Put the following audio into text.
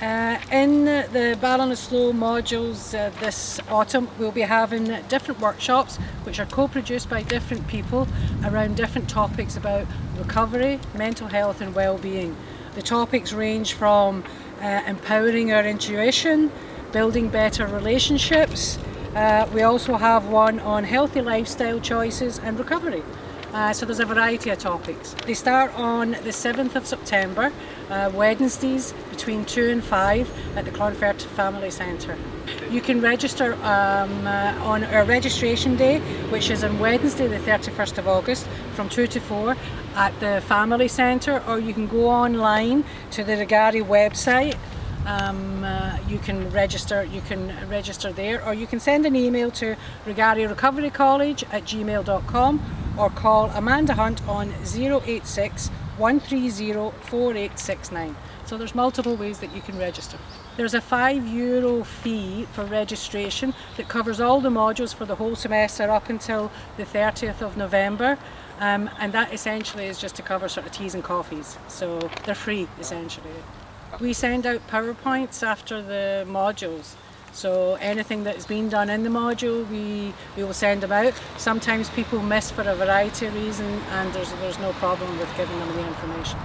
Uh, in the Ballinasloe modules uh, this autumn we'll be having different workshops which are co-produced by different people around different topics about recovery, mental health and well-being. The topics range from uh, empowering our intuition, building better relationships, uh, we also have one on healthy lifestyle choices and recovery. Uh, so there's a variety of topics. They start on the 7th of September, uh, Wednesdays between 2 and 5 at the Clonfert Family Centre. You can register um, uh, on our registration day, which is on Wednesday the 31st of August from 2 to 4 at the Family Centre or you can go online to the Regari website um, uh, you can register you can register there or you can send an email to Regari Recovery College at gmail.com or call Amanda Hunt on 086 130 4869. So there's multiple ways that you can register. There's a five euro fee for registration that covers all the modules for the whole semester up until the 30th of November. Um, and that essentially is just to cover sort of teas and coffees. So they're free essentially. We send out PowerPoints after the modules. So anything that's been done in the module, we, we will send them out. Sometimes people miss for a variety of reasons and there's, there's no problem with giving them the information.